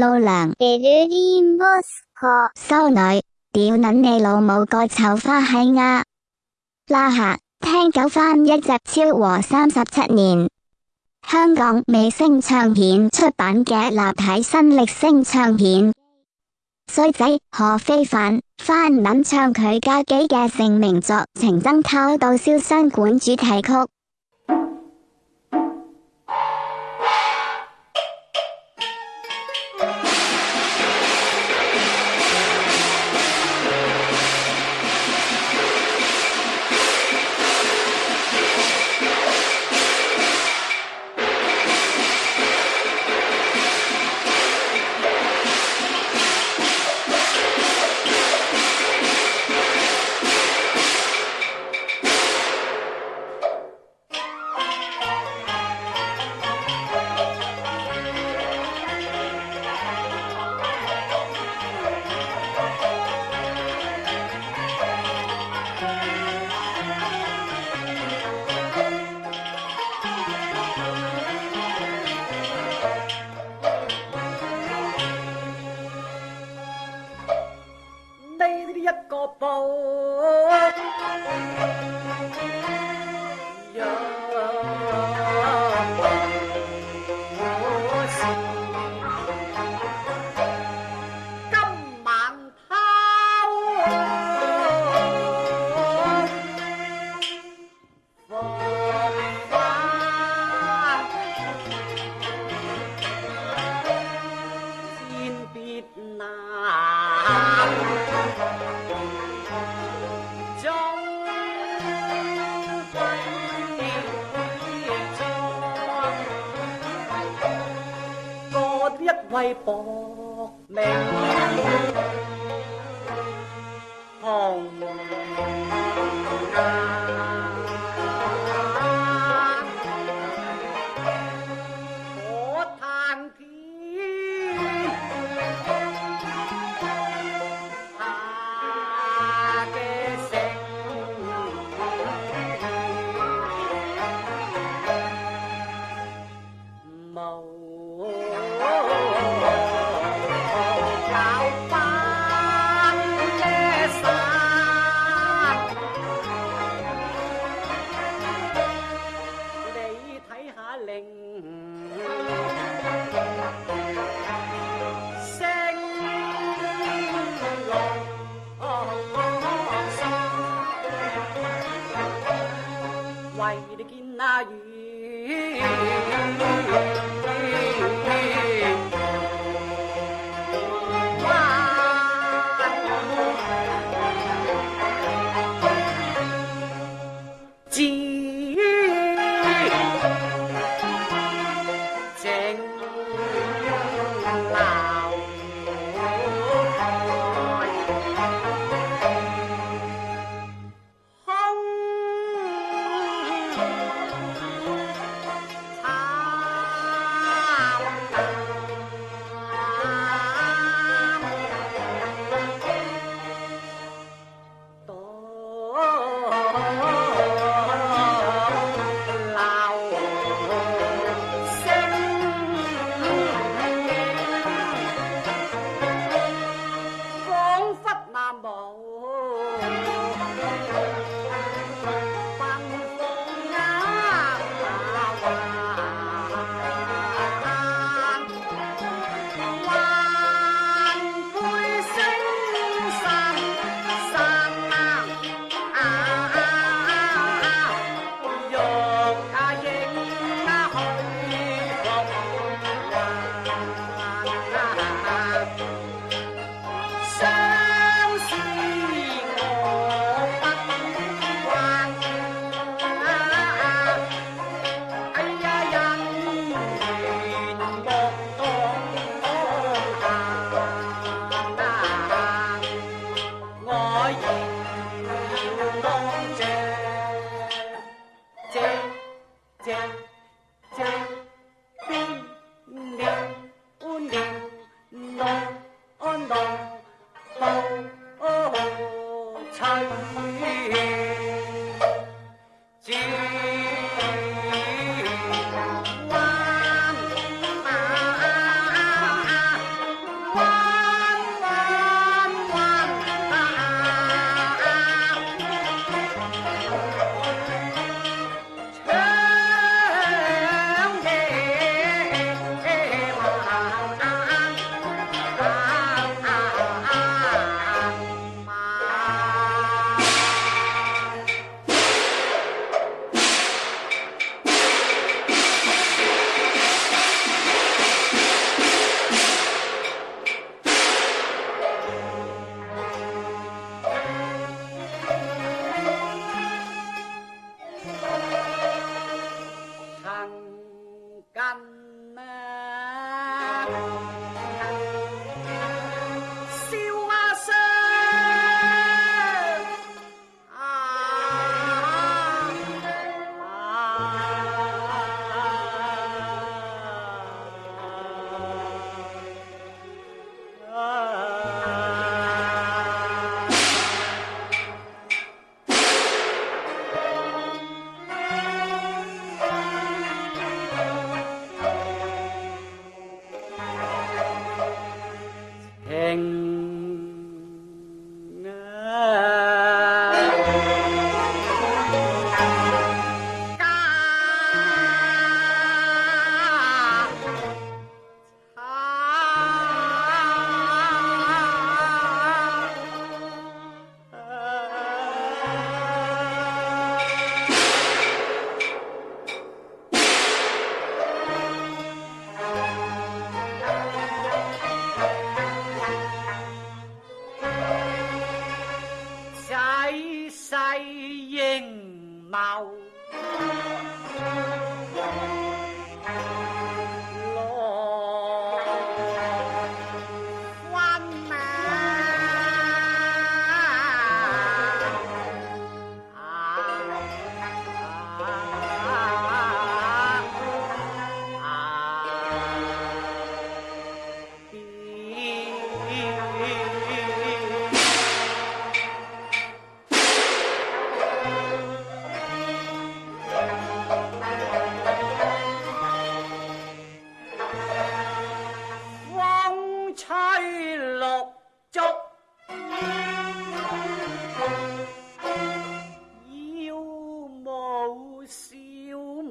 老娘，收女，屌捻你老母个臭花閪啊！拉下，听九番一集超和三十七年香港美声唱片出版嘅立体新力声唱片衰仔何非凡翻捻唱佢家己嘅成名作《情真偷到潇湘馆》主题曲。搏命。令声隆，见那雨，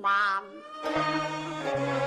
farm.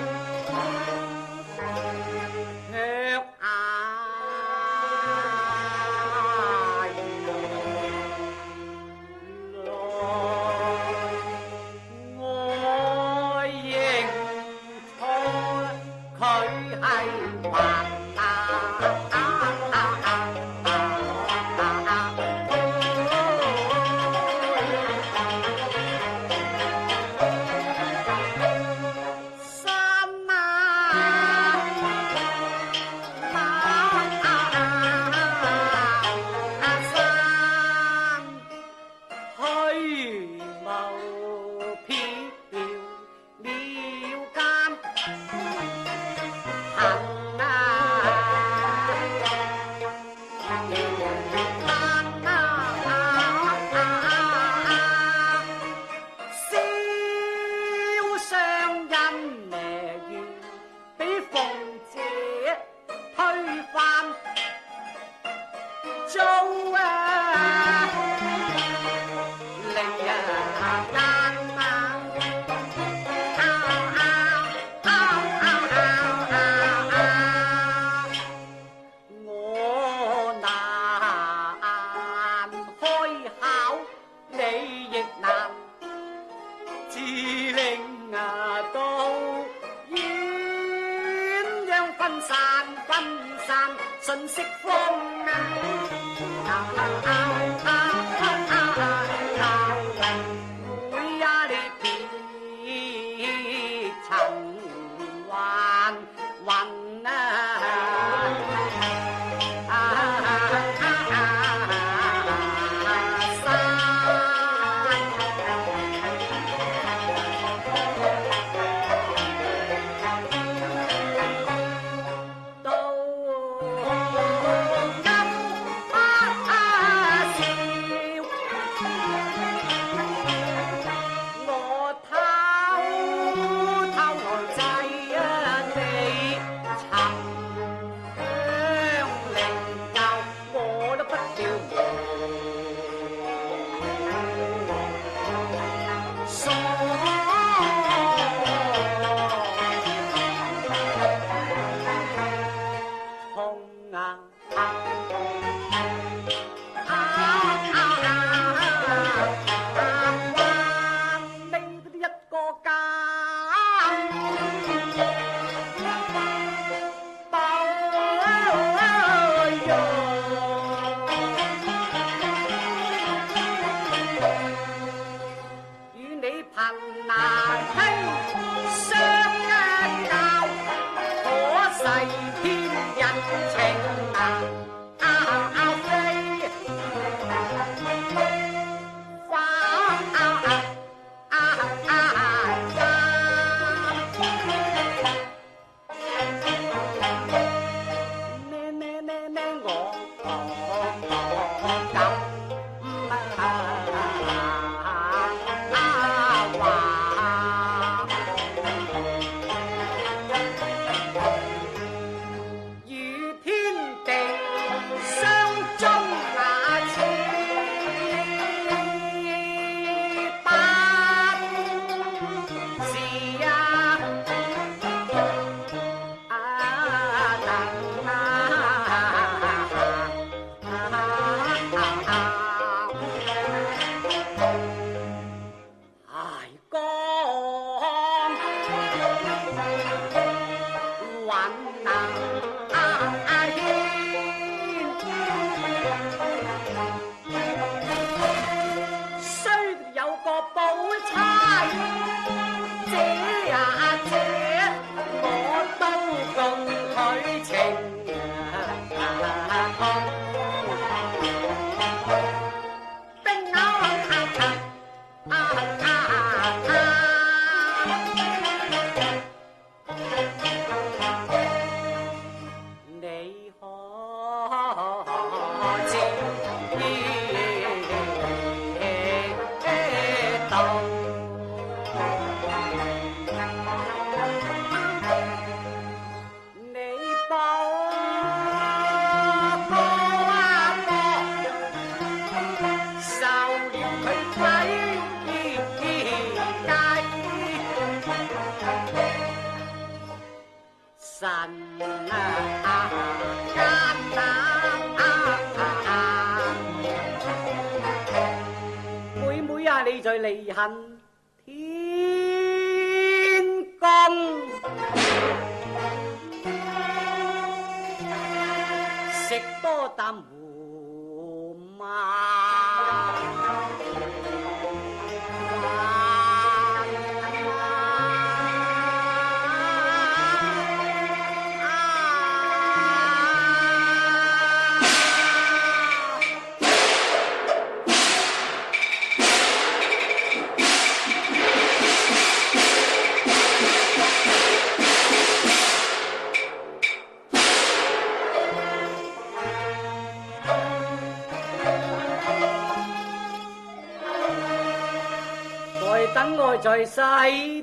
云万难兴，虽有个宝钗，这呀这我都共取情就了佢鬼神啊，妹妹啊，你在离恨天公，食多啖胡爱在西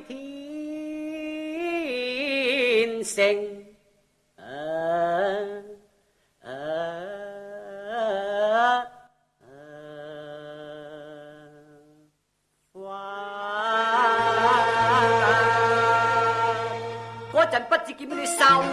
天城不知受屈。